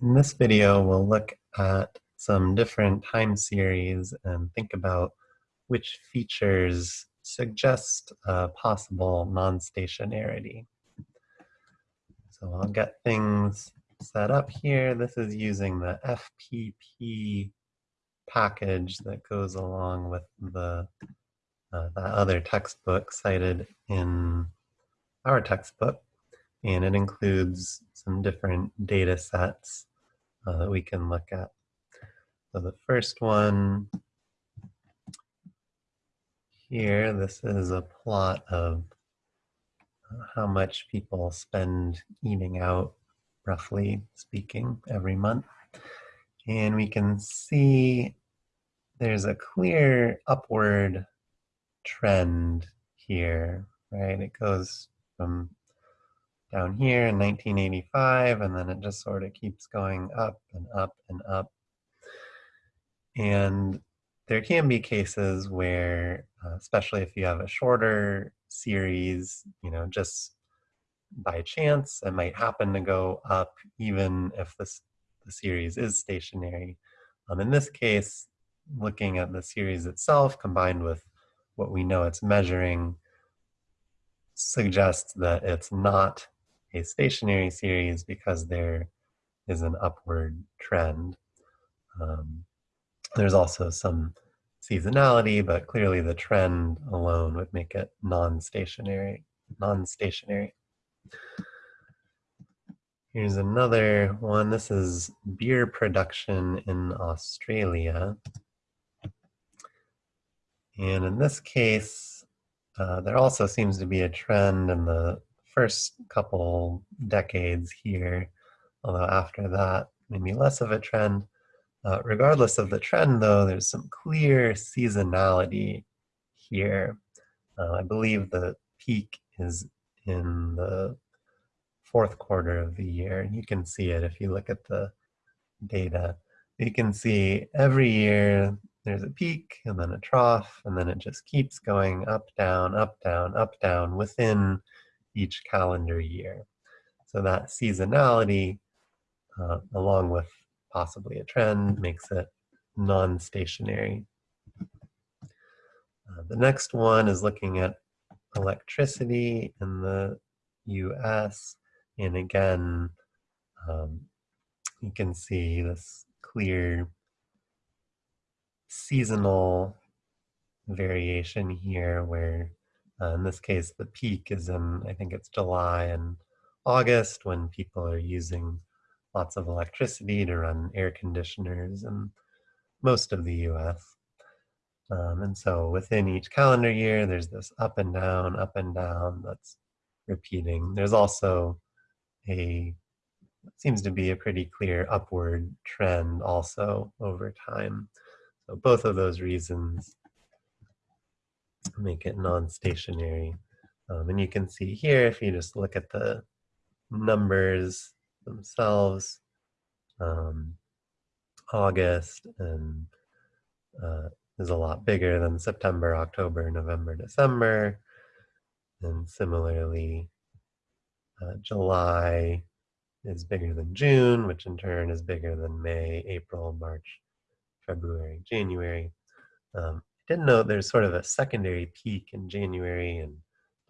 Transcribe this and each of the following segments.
In this video, we'll look at some different time series and think about which features suggest possible non-stationarity. So I'll get things set up here. This is using the FPP package that goes along with the uh, that other textbook cited in our textbook. And it includes some different data sets uh, that we can look at. So the first one here, this is a plot of uh, how much people spend eating out, roughly speaking, every month. And we can see there's a clear upward trend here, right? It goes from down here in 1985, and then it just sort of keeps going up and up and up. And there can be cases where, uh, especially if you have a shorter series, you know, just by chance, it might happen to go up even if this, the series is stationary. Um, in this case, looking at the series itself combined with what we know it's measuring suggests that it's not a stationary series because there is an upward trend. Um, there's also some seasonality, but clearly the trend alone would make it non-stationary. Non-stationary. Here's another one. This is beer production in Australia. And in this case, uh, there also seems to be a trend in the first couple decades here, although after that, maybe less of a trend. Uh, regardless of the trend, though, there's some clear seasonality here. Uh, I believe the peak is in the fourth quarter of the year. and You can see it if you look at the data. You can see every year there's a peak and then a trough, and then it just keeps going up, down, up, down, up, down within each calendar year. So that seasonality, uh, along with possibly a trend, makes it non-stationary. Uh, the next one is looking at electricity in the US. And again, um, you can see this clear seasonal variation here where uh, in this case, the peak is in, I think it's July and August when people are using lots of electricity to run air conditioners in most of the US. Um, and so within each calendar year, there's this up and down, up and down that's repeating. There's also a, seems to be a pretty clear upward trend also over time. So both of those reasons make it non-stationary. Um, and you can see here, if you just look at the numbers themselves, um, August and uh, is a lot bigger than September, October, November, December. And similarly, uh, July is bigger than June, which in turn is bigger than May, April, March, February, January. Um, did know there's sort of a secondary peak in January and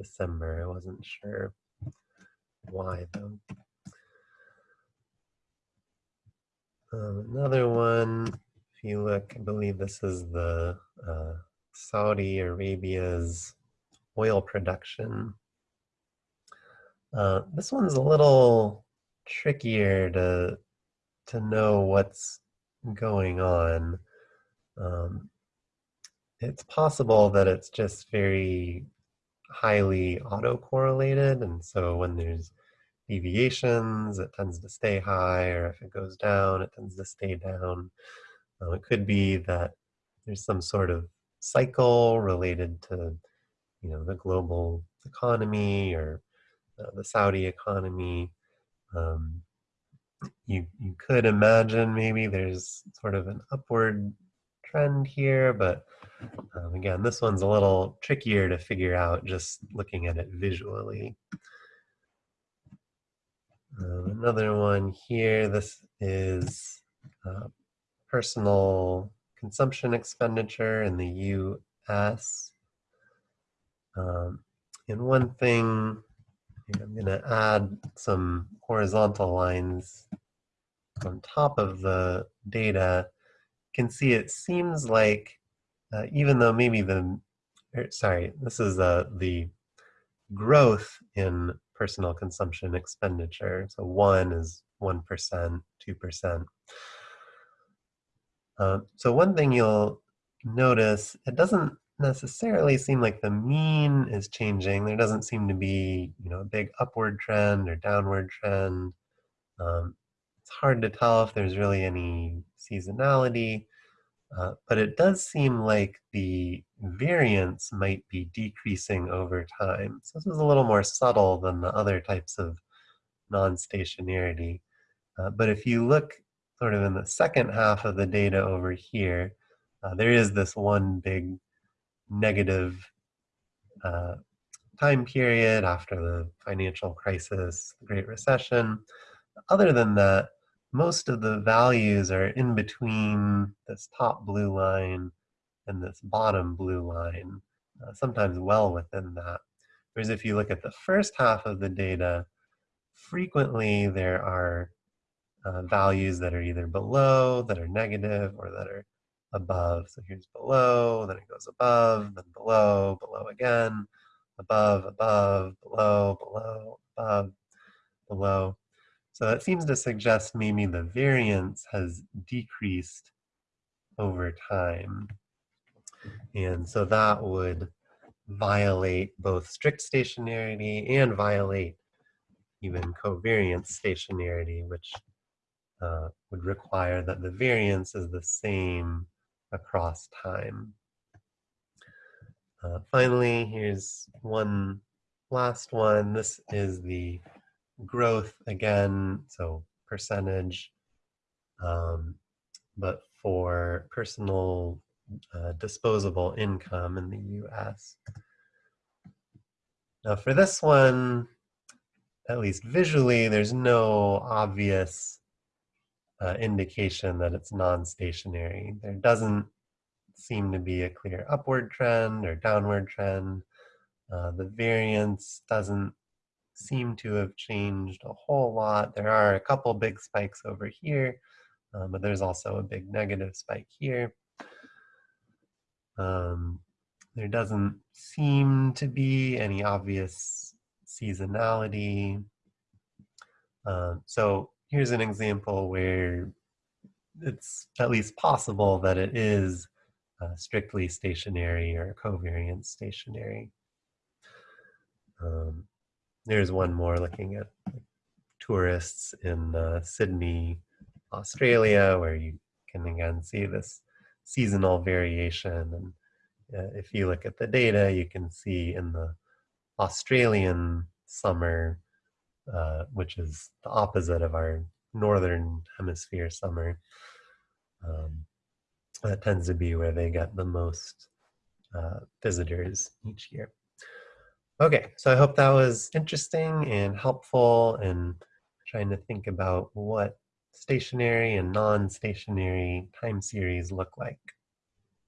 December. I wasn't sure why though. Um, another one, if you look, I believe this is the uh, Saudi Arabia's oil production. Uh, this one's a little trickier to to know what's going on. Um, it's possible that it's just very highly autocorrelated. And so when there's deviations, it tends to stay high, or if it goes down, it tends to stay down. Um, it could be that there's some sort of cycle related to, you know, the global economy or uh, the Saudi economy. Um, you you could imagine maybe there's sort of an upward trend here, but um, again, this one's a little trickier to figure out just looking at it visually. Um, another one here, this is uh, personal consumption expenditure in the U.S. Um, and one thing, I'm going to add some horizontal lines on top of the data. You can see it seems like, uh, even though maybe the, er, sorry, this is uh, the growth in personal consumption expenditure. So one is 1%, 2%. Uh, so one thing you'll notice, it doesn't necessarily seem like the mean is changing. There doesn't seem to be, you know, a big upward trend or downward trend. Um, it's hard to tell if there's really any seasonality, uh, but it does seem like the variance might be decreasing over time. So this is a little more subtle than the other types of non-stationarity. Uh, but if you look sort of in the second half of the data over here, uh, there is this one big negative uh, time period after the financial crisis, the Great Recession. Other than that, most of the values are in between this top blue line and this bottom blue line, uh, sometimes well within that. Whereas if you look at the first half of the data, frequently there are uh, values that are either below, that are negative, or that are above. So here's below, then it goes above, then below, below again, above, above, below, below, above, below. So that seems to suggest maybe the variance has decreased over time. And so that would violate both strict stationarity and violate even covariance stationarity, which uh, would require that the variance is the same across time. Uh, finally, here's one last one. This is the growth again, so percentage, um, but for personal uh, disposable income in the US. Now for this one, at least visually, there's no obvious uh, indication that it's non-stationary. There doesn't seem to be a clear upward trend or downward trend. Uh, the variance doesn't seem to have changed a whole lot. There are a couple big spikes over here, um, but there's also a big negative spike here. Um, there doesn't seem to be any obvious seasonality. Um, so here's an example where it's at least possible that it is uh, strictly stationary or covariance stationary. Um, there's one more looking at tourists in uh, Sydney, Australia, where you can again see this seasonal variation. And uh, if you look at the data, you can see in the Australian summer, uh, which is the opposite of our northern hemisphere summer. Um, that tends to be where they get the most uh, visitors each year. Okay, so I hope that was interesting and helpful in trying to think about what stationary and non-stationary time series look like.